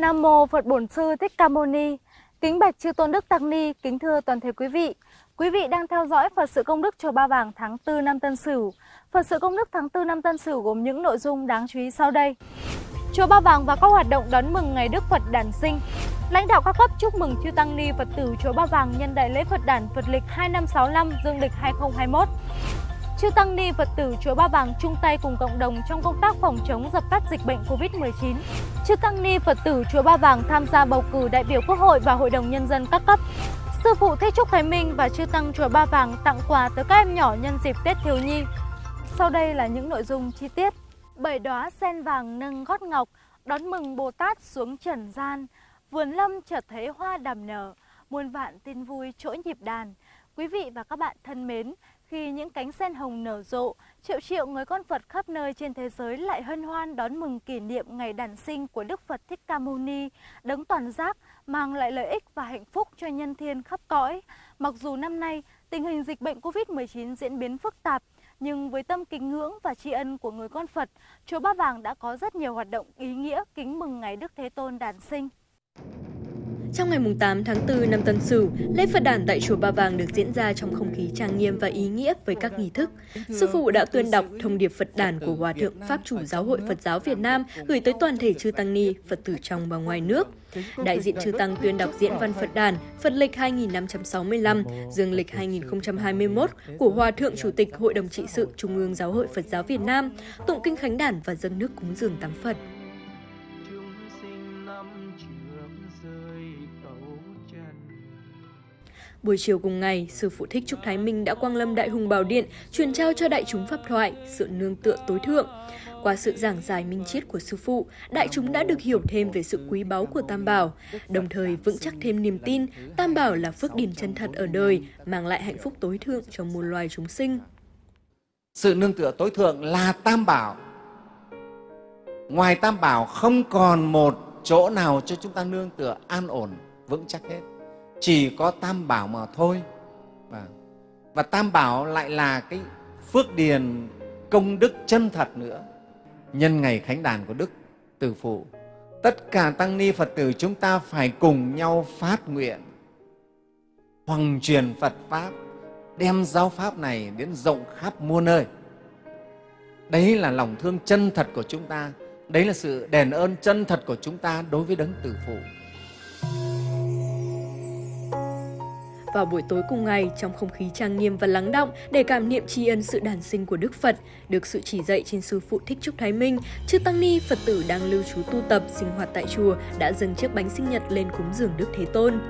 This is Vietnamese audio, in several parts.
Nam mô Phật Bổn Sư Thích Ca Mâu Ni. Kính bạch chư tôn đức tăng ni, kính thưa toàn thể quý vị. Quý vị đang theo dõi Phật sự công đức chùa Ba Vàng tháng 4 năm Tân Sửu. Phật sự công đức tháng 4 năm Tân Sửu gồm những nội dung đáng chú ý sau đây. Chùa Ba Vàng và các hoạt động đón mừng ngày Đức Phật đản sinh. Lãnh đạo các cấp chúc mừng chư tăng ni Phật tử chùa Ba Vàng nhân đại lễ Phật đản Phật lịch 2565 dương lịch 2021. Chư tăng ni Phật tử chùa Ba Vàng chung tay cùng cộng đồng trong công tác phòng chống dập tắt dịch bệnh Covid-19. Chư tăng ni Phật tử chùa Ba Vàng tham gia bầu cử đại biểu Quốc hội và Hội đồng nhân dân các cấp. Sư phụ Thích Trúc Thái Minh và chư tăng chùa Ba Vàng tặng quà tới các em nhỏ nhân dịp Tết thiếu nhi. Sau đây là những nội dung chi tiết. Bảy đóa sen vàng nâng gót ngọc đón mừng Bồ Tát xuống trần gian. Vườn lâm chợt thấy hoa đàm nở, muôn vạn tin vui chỗ nhịp đàn. Quý vị và các bạn thân mến, khi những cánh sen hồng nở rộ, triệu triệu người con Phật khắp nơi trên thế giới lại hân hoan đón mừng kỷ niệm ngày đản sinh của Đức Phật Thích Ca Mâu Ni, đấng toàn giác mang lại lợi ích và hạnh phúc cho nhân thiên khắp cõi. Mặc dù năm nay tình hình dịch bệnh Covid-19 diễn biến phức tạp, nhưng với tâm kính ngưỡng và tri ân của người con Phật, chùa Ba Vàng đã có rất nhiều hoạt động ý nghĩa kính mừng ngày Đức Thế Tôn đản sinh. Trong ngày 8 tháng 4 năm Tân Sửu, lễ Phật đản tại chùa Ba Vàng được diễn ra trong không khí trang nghiêm và ý nghĩa với các nghi thức. Sư phụ đã tuyên đọc thông điệp Phật đản của Hòa thượng Pháp chủ Giáo hội Phật giáo Việt Nam gửi tới toàn thể chư tăng ni, Phật tử trong và ngoài nước. Đại diện chư tăng tuyên đọc diễn văn Phật đản Phật lịch 2565, dương lịch 2021 của Hòa thượng Chủ tịch Hội đồng trị sự Trung ương Giáo hội Phật giáo Việt Nam, tụng kinh khánh đản và dâng nước cúng dường tắm Phật. Buổi chiều cùng ngày, Sư Phụ Thích Trúc Thái Minh đã quang lâm Đại Hùng Bảo Điện, truyền trao cho đại chúng pháp thoại, sự nương tựa tối thượng. Qua sự giảng giải minh triết của Sư Phụ, đại chúng đã được hiểu thêm về sự quý báu của Tam Bảo, đồng thời vững chắc thêm niềm tin Tam Bảo là phước điển chân thật ở đời, mang lại hạnh phúc tối thượng cho muôn loài chúng sinh. Sự nương tựa tối thượng là Tam Bảo. Ngoài Tam Bảo không còn một chỗ nào cho chúng ta nương tựa an ổn, vững chắc hết chỉ có tam bảo mà thôi. Và, và tam bảo lại là cái phước điền công đức chân thật nữa. Nhân ngày khánh đàn của đức từ phụ tất cả tăng ni phật tử chúng ta phải cùng nhau phát nguyện hoàng truyền phật pháp đem giáo pháp này đến rộng khắp muôn nơi. Đấy là lòng thương chân thật của chúng ta đấy là sự đền ơn chân thật của chúng ta đối với đấng tử phụ. Vào buổi tối cùng ngày, trong không khí trang nghiêm và lắng động để cảm niệm tri ân sự đản sinh của Đức Phật, được sự chỉ dạy trên sư phụ Thích Trúc Thái Minh, chư tăng ni Phật tử đang lưu trú tu tập, sinh hoạt tại chùa đã dâng chiếc bánh sinh nhật lên cúng dường Đức Thế Tôn.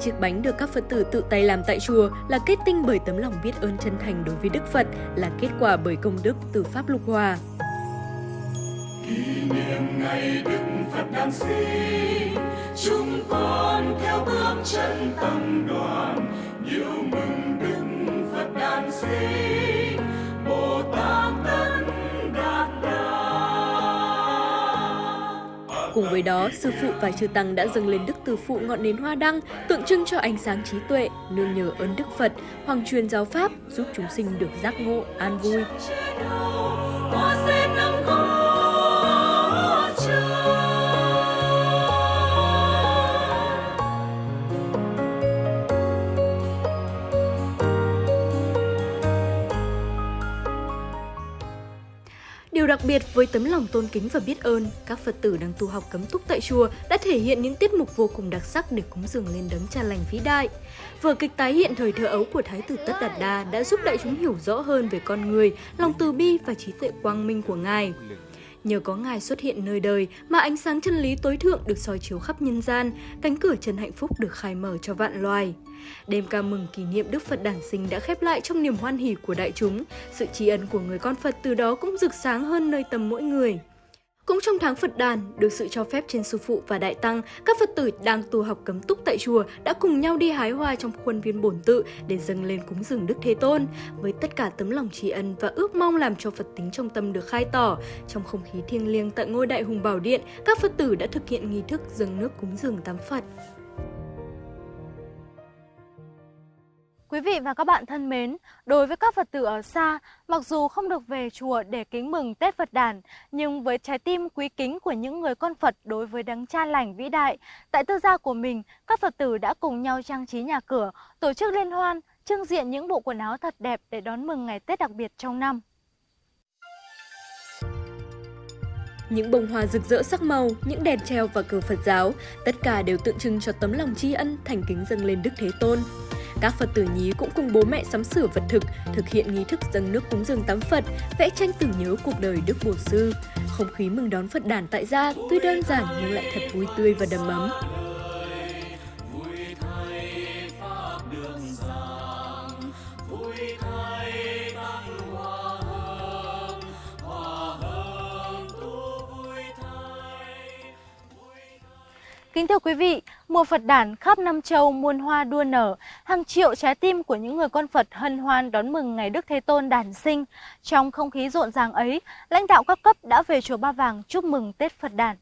Chiếc bánh được các Phật tử tự tay làm tại chùa là kết tinh bởi tấm lòng biết ơn chân thành đối với Đức Phật, là kết quả bởi công đức từ Pháp Lục Hòa. Kỷ niệm ngày Đức Phật đản sinh chúng con theo bước chân tăng đoàn nhiều mừng đức phật đản sinh bồ tát tất đạt Cùng với đó, sư phụ và chư tăng đã dâng lên Đức Từ Phụ ngọn nến hoa đăng, tượng trưng cho ánh sáng trí tuệ, nương nhờ ơn Đức Phật, hoàng truyền giáo Pháp, giúp chúng sinh được giác ngộ, an vui. Đặc biệt với tấm lòng tôn kính và biết ơn, các Phật tử đang tu học cấm túc tại chùa đã thể hiện những tiết mục vô cùng đặc sắc để cúng dường lên đấng cha lành vĩ đại. Vở kịch tái hiện thời thơ ấu của Thái tử Tất Đạt Đa đã giúp đại chúng hiểu rõ hơn về con người, lòng từ bi và trí tuệ quang minh của Ngài. Nhờ có Ngài xuất hiện nơi đời mà ánh sáng chân lý tối thượng được soi chiếu khắp nhân gian, cánh cửa chân hạnh phúc được khai mở cho vạn loài. Đêm ca mừng kỷ niệm Đức Phật đản sinh đã khép lại trong niềm hoan hỉ của đại chúng. Sự tri ân của người con Phật từ đó cũng rực sáng hơn nơi tâm mỗi người. Cũng trong tháng Phật đàn, được sự cho phép trên sư phụ và đại tăng, các Phật tử đang tu học cấm túc tại chùa đã cùng nhau đi hái hoa trong khuôn viên bổn tự để dâng lên cúng dường Đức Thế Tôn. Với tất cả tấm lòng tri ân và ước mong làm cho Phật tính trong tâm được khai tỏ, trong không khí thiêng liêng tại ngôi đại hùng bảo điện, các Phật tử đã thực hiện nghi thức dâng nước cúng dường tám Phật. Quý vị và các bạn thân mến, đối với các Phật tử ở xa, mặc dù không được về chùa để kính mừng Tết Phật đản, nhưng với trái tim quý kính của những người con Phật đối với đấng cha lành vĩ đại, tại tư gia của mình, các Phật tử đã cùng nhau trang trí nhà cửa, tổ chức liên hoan, trưng diện những bộ quần áo thật đẹp để đón mừng ngày Tết đặc biệt trong năm. Những bông hoa rực rỡ sắc màu, những đèn treo và cờ Phật giáo, tất cả đều tượng trưng cho tấm lòng tri ân thành kính dâng lên Đức Thế Tôn. Các Phật tử nhí cũng cùng bố mẹ sắm sửa vật thực, thực hiện nghi thức dâng nước cúng dường tắm Phật, vẽ tranh tưởng nhớ cuộc đời Đức bổn Sư. Không khí mừng đón Phật đản tại gia tuy đơn giản nhưng lại thật vui tươi và đầm ấm. Kính thưa quý vị, mùa Phật đản khắp năm châu muôn hoa đua nở, hàng triệu trái tim của những người con Phật hân hoan đón mừng ngày Đức Thế Tôn đản sinh. Trong không khí rộn ràng ấy, lãnh đạo các cấp đã về chùa Ba Vàng chúc mừng Tết Phật đản.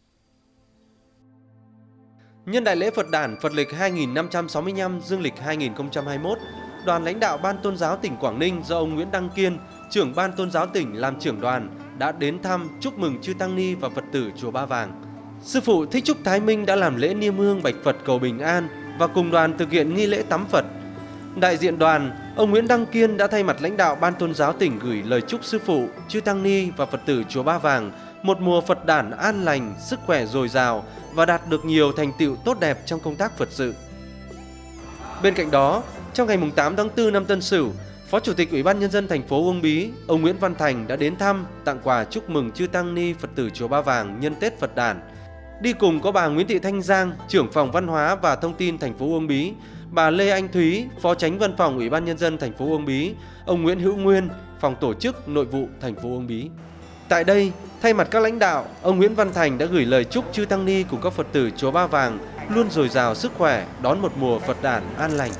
Nhân đại lễ Phật đản Phật lịch 2565 Dương lịch 2021, đoàn lãnh đạo Ban Tôn giáo tỉnh Quảng Ninh do ông Nguyễn Đăng Kiên, trưởng Ban Tôn giáo tỉnh làm trưởng đoàn, đã đến thăm chúc mừng chư Tăng Ni và Phật tử chùa Ba Vàng. Sư phụ Thích Trúc Thái Minh đã làm lễ niêm hương bạch Phật cầu bình an và cùng đoàn thực hiện nghi lễ tắm Phật. Đại diện đoàn, ông Nguyễn Đăng Kiên đã thay mặt lãnh đạo Ban Tôn giáo tỉnh gửi lời chúc sư phụ, chư tăng ni và Phật tử chùa Ba Vàng một mùa Phật đản an lành, sức khỏe dồi dào và đạt được nhiều thành tựu tốt đẹp trong công tác Phật sự. Bên cạnh đó, trong ngày 8 tháng 4 năm Tân Sửu, Phó Chủ tịch Ủy ban Nhân dân thành phố Uông Bí, ông Nguyễn Văn Thành đã đến thăm, tặng quà chúc mừng chư Tăng Ni Phật tử Chùa Ba Vàng nhân Tết Phật đản Đi cùng có bà Nguyễn Thị Thanh Giang, trưởng phòng văn hóa và thông tin thành phố Uông Bí, bà Lê Anh Thúy, phó tránh văn phòng Ủy ban nhân dân thành phố Uông Bí, ông Nguyễn Hữu Nguyên, phòng tổ chức nội vụ thành phố Uông Bí. Tại đây, thay mặt các lãnh đạo, ông Nguyễn Văn Thành đã gửi lời chúc chư tăng ni cùng các Phật tử chùa Ba Vàng luôn dồi dào sức khỏe, đón một mùa Phật đản an lành.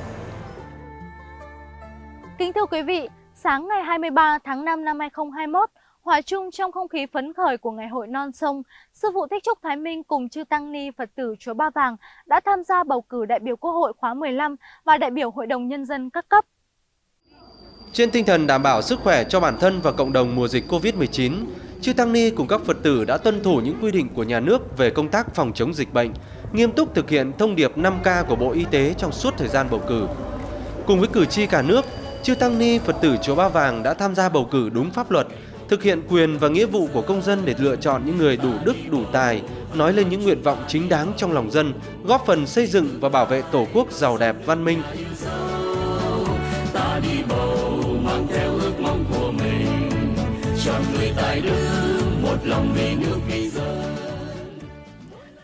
Kính thưa quý vị, sáng ngày 23 tháng 5 năm 2021, Hòa chung trong không khí phấn khởi của ngày hội non sông, Sư phụ Thích Trúc Thái Minh cùng chư Tăng Ni Phật tử Chùa Ba Vàng đã tham gia bầu cử đại biểu Quốc hội khóa 15 và đại biểu Hội đồng Nhân dân các cấp. Trên tinh thần đảm bảo sức khỏe cho bản thân và cộng đồng mùa dịch Covid-19, chư Tăng Ni cùng các Phật tử đã tuân thủ những quy định của nhà nước về công tác phòng chống dịch bệnh, nghiêm túc thực hiện thông điệp 5K của Bộ Y tế trong suốt thời gian bầu cử. Cùng với cử tri cả nước, chư Tăng Ni Phật tử Chùa Ba Vàng đã tham gia bầu cử đúng pháp luật, thực hiện quyền và nghĩa vụ của công dân để lựa chọn những người đủ đức, đủ tài, nói lên những nguyện vọng chính đáng trong lòng dân, góp phần xây dựng và bảo vệ Tổ quốc giàu đẹp văn minh. ta đi bầu mang theo ước mong của mình chọn người tài đức một lòng vì nước vì dân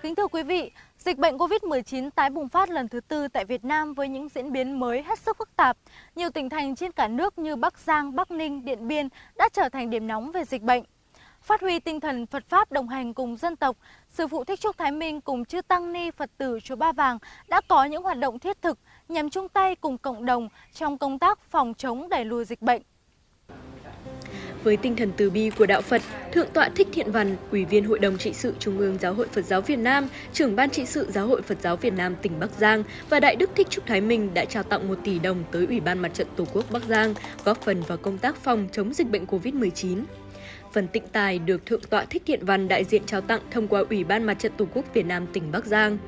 Kính thưa quý vị, Dịch bệnh COVID-19 tái bùng phát lần thứ tư tại Việt Nam với những diễn biến mới hết sức phức tạp. Nhiều tỉnh thành trên cả nước như Bắc Giang, Bắc Ninh, Điện Biên đã trở thành điểm nóng về dịch bệnh. Phát huy tinh thần Phật Pháp đồng hành cùng dân tộc, Sư phụ Thích Trúc Thái Minh cùng chư Tăng Ni Phật tử Chùa Ba Vàng đã có những hoạt động thiết thực nhằm chung tay cùng cộng đồng trong công tác phòng chống đẩy lùi dịch bệnh. Với tinh thần từ bi của Đạo Phật, Thượng tọa Thích Thiện Văn, Ủy viên Hội đồng trị sự Trung ương Giáo hội Phật giáo Việt Nam, trưởng ban trị sự Giáo hội Phật giáo Việt Nam tỉnh Bắc Giang và Đại Đức Thích Trúc Thái Minh đã trao tặng 1 tỷ đồng tới Ủy ban Mặt trận Tổ quốc Bắc Giang, góp phần vào công tác phòng chống dịch bệnh COVID-19. Phần tịnh tài được Thượng tọa Thích Thiện Văn đại diện trao tặng thông qua Ủy ban Mặt trận Tổ quốc Việt Nam tỉnh Bắc Giang.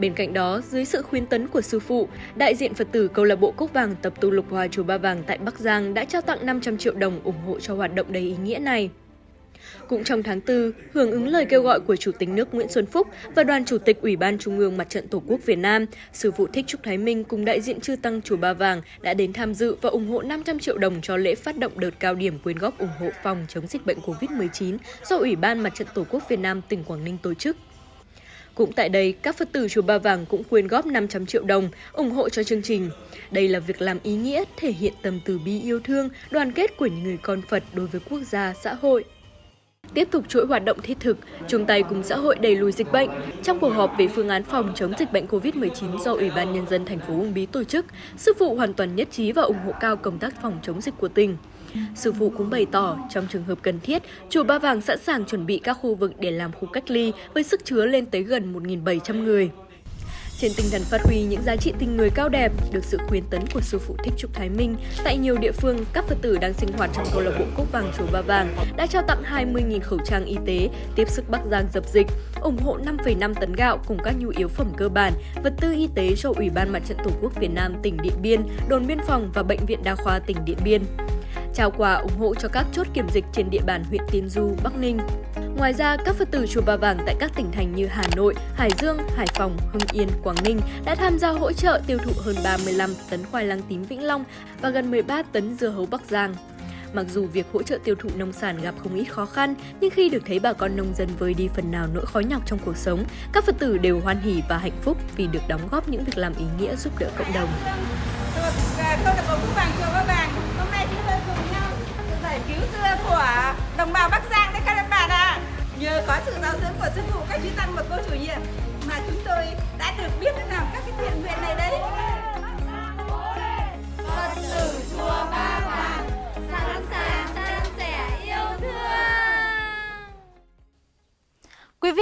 Bên cạnh đó, dưới sự khuyến tấn của sư phụ, đại diện Phật tử câu lạc bộ Cốc Vàng tập tu Lục Hòa chùa Ba Vàng tại Bắc Giang đã trao tặng 500 triệu đồng ủng hộ cho hoạt động đầy ý nghĩa này. Cũng trong tháng 4, hưởng ứng lời kêu gọi của Chủ tịch nước Nguyễn Xuân Phúc và Đoàn Chủ tịch Ủy ban Trung ương Mặt trận Tổ quốc Việt Nam, Sư phụ Thích Trúc Thái Minh cùng đại diện chư Tăng Chùa Ba Vàng đã đến tham dự và ủng hộ 500 triệu đồng cho lễ phát động đợt cao điểm quyên góp ủng hộ phòng chống dịch bệnh COVID-19 do Ủy ban Mặt trận Tổ quốc Việt Nam tỉnh Quảng Ninh tổ chức. Cũng tại đây, các Phật tử chùa Ba Vàng cũng quyên góp 500 triệu đồng ủng hộ cho chương trình. Đây là việc làm ý nghĩa, thể hiện tâm từ bi yêu thương, đoàn kết của những người con Phật đối với quốc gia, xã hội. Tiếp tục chuỗi hoạt động thiết thực, chung tay cùng xã hội đẩy lùi dịch bệnh. Trong cuộc họp về phương án phòng chống dịch bệnh COVID-19 do Ủy ban Nhân dân thành phố Uông Bí tổ chức, sư phụ hoàn toàn nhất trí và ủng hộ cao công tác phòng chống dịch của tỉnh. Sư phụ cũng bày tỏ, trong trường hợp cần thiết, chùa Ba Vàng sẵn sàng chuẩn bị các khu vực để làm khu cách ly với sức chứa lên tới gần 1.700 người. Trên tinh thần phát huy những giá trị tình người cao đẹp, được sự khuyến tấn của sư phụ Thích Trúc Thái Minh, tại nhiều địa phương, các Phật tử đang sinh hoạt trong câu lạc bộ Cốc Vàng Chùa Ba Vàng đã trao tặng 20.000 khẩu trang y tế, tiếp sức Bắc Giang dập dịch, ủng hộ 5,5 tấn gạo cùng các nhu yếu phẩm cơ bản, vật tư y tế cho Ủy ban Mặt trận Tổ quốc Việt Nam tỉnh Điện Biên, đồn biên phòng và Bệnh viện Đa khoa tỉnh Điện Biên trao quà ủng hộ cho các chốt kiểm dịch trên địa bàn huyện Tiên Du, Bắc Ninh. Ngoài ra, các Phật tử Chùa Ba Vàng tại các tỉnh thành như Hà Nội, Hải Dương, Hải Phòng, Hưng Yên, Quảng Ninh đã tham gia hỗ trợ tiêu thụ hơn 35 tấn khoai lang tím Vĩnh Long và gần 13 tấn dưa hấu Bắc Giang. Mặc dù việc hỗ trợ tiêu thụ nông sản gặp không ít khó khăn, nhưng khi được thấy bà con nông dân vơi đi phần nào nỗi khó nhọc trong cuộc sống, các Phật tử đều hoan hỉ và hạnh phúc vì được đóng góp những việc làm ý nghĩa giúp đỡ cộng đồng. Câu lạc bộ Vàng Chùa Ba Vàng hôm nay chúng tôi cùng nhau giải cứu dưa của đồng bào Bắc Giang đấy các bạn ạ. À. Nhờ có sự giáo dưỡng của sư phụ các chú tăng và cô chủ nhiệm mà chúng tôi đã được biết làm các cái thiện nguyện này đấy.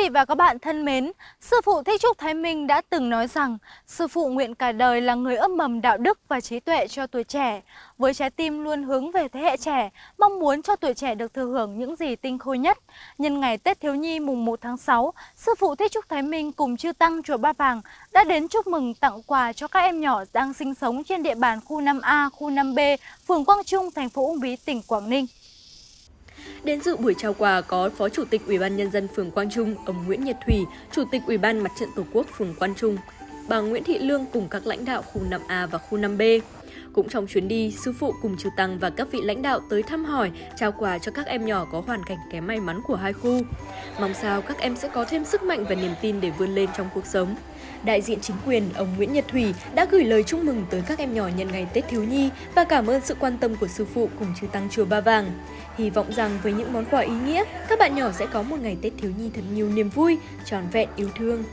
Vị và các bạn thân mến, Sư phụ Thích Trúc Thái Minh đã từng nói rằng Sư phụ nguyện cả đời là người ấp mầm đạo đức và trí tuệ cho tuổi trẻ, với trái tim luôn hướng về thế hệ trẻ, mong muốn cho tuổi trẻ được thừa hưởng những gì tinh khôi nhất. Nhân ngày Tết Thiếu Nhi mùng 1 tháng 6, Sư phụ Thích Trúc Thái Minh cùng chư Tăng Chùa Ba Vàng đã đến chúc mừng tặng quà cho các em nhỏ đang sinh sống trên địa bàn khu 5A, khu 5B, phường Quang Trung, thành phố Uông Bí, tỉnh Quảng Ninh. Đến dự buổi trao quà có Phó Chủ tịch Ủy ban nhân dân phường Quang Trung, ông Nguyễn Nhật Thủy, Chủ tịch Ủy ban Mặt trận Tổ quốc phường Quang Trung, bà Nguyễn Thị Lương cùng các lãnh đạo khu 5A và khu 5B. Cũng trong chuyến đi, sư phụ cùng trừ tăng và các vị lãnh đạo tới thăm hỏi, trao quà cho các em nhỏ có hoàn cảnh kém may mắn của hai khu. Mong sao các em sẽ có thêm sức mạnh và niềm tin để vươn lên trong cuộc sống. Đại diện chính quyền, ông Nguyễn Nhật Thủy đã gửi lời chúc mừng tới các em nhỏ nhân ngày Tết Thiếu Nhi và cảm ơn sự quan tâm của sư phụ cùng chư tăng chùa Ba Vàng. Hy vọng rằng với những món quà ý nghĩa, các bạn nhỏ sẽ có một ngày Tết Thiếu Nhi thật nhiều niềm vui, tròn vẹn yêu thương.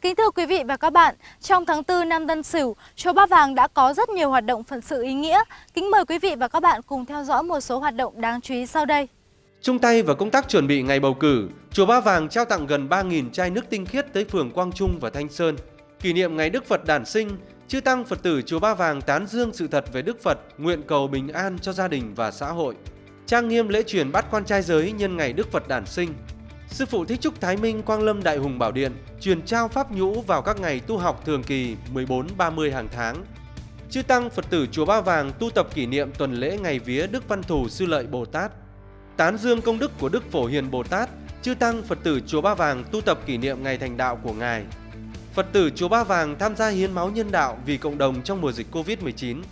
Kính thưa quý vị và các bạn, trong tháng 4 năm Tân Sửu, chùa Ba Vàng đã có rất nhiều hoạt động phận sự ý nghĩa. Kính mời quý vị và các bạn cùng theo dõi một số hoạt động đáng chú ý sau đây. Chung tay vào công tác chuẩn bị ngày bầu cử, chùa Ba Vàng trao tặng gần 3.000 chai nước tinh khiết tới phường Quang Trung và Thanh Sơn. Kỷ niệm ngày Đức Phật đản sinh, chư tăng Phật tử chùa Ba Vàng tán dương sự thật về Đức Phật, nguyện cầu bình an cho gia đình và xã hội. Trang nghiêm lễ truyền bát quan trai giới nhân ngày Đức Phật đản sinh. Sư phụ Thích Trúc Thái Minh Quang Lâm Đại Hùng Bảo Điện truyền trao pháp nhũ vào các ngày tu học thường kỳ 14-30 hàng tháng. Chư tăng Phật tử chùa Ba Vàng tu tập kỷ niệm tuần lễ ngày vía Đức Văn Thù Sư Lợi Bồ Tát. Tán dương công đức của Đức Phổ Hiền Bồ Tát, chư tăng Phật tử chùa Ba Vàng tu tập kỷ niệm ngày thành đạo của ngài. Phật tử chùa Ba Vàng tham gia hiến máu nhân đạo vì cộng đồng trong mùa dịch Covid-19.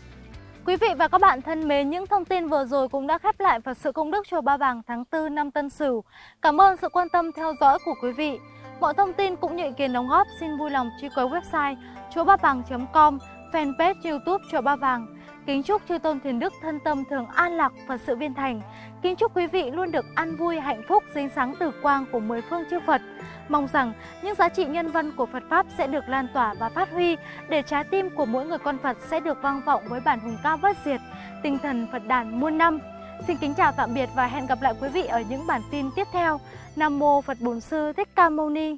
Quý vị và các bạn thân mến, những thông tin vừa rồi cũng đã khép lại Phật sự công đức chùa Ba Vàng tháng 4 năm Tân Sửu. Cảm ơn sự quan tâm theo dõi của quý vị. Mọi thông tin cũng như ý kiến đóng góp xin vui lòng truy cập website chùa ba vàng.com, fanpage YouTube chùa Ba Vàng. Kính chúc chư tôn thiền đức thân tâm thường an lạc Phật sự viên thành. Kính chúc quý vị luôn được an vui, hạnh phúc, dính sáng từ quang của mười phương chư Phật. Mong rằng những giá trị nhân văn của Phật Pháp sẽ được lan tỏa và phát huy để trái tim của mỗi người con Phật sẽ được vang vọng với bản hùng ca bất diệt, tinh thần Phật đàn muôn năm. Xin kính chào tạm biệt và hẹn gặp lại quý vị ở những bản tin tiếp theo. Nam Mô Phật Bổn Sư Thích Ca Mâu Ni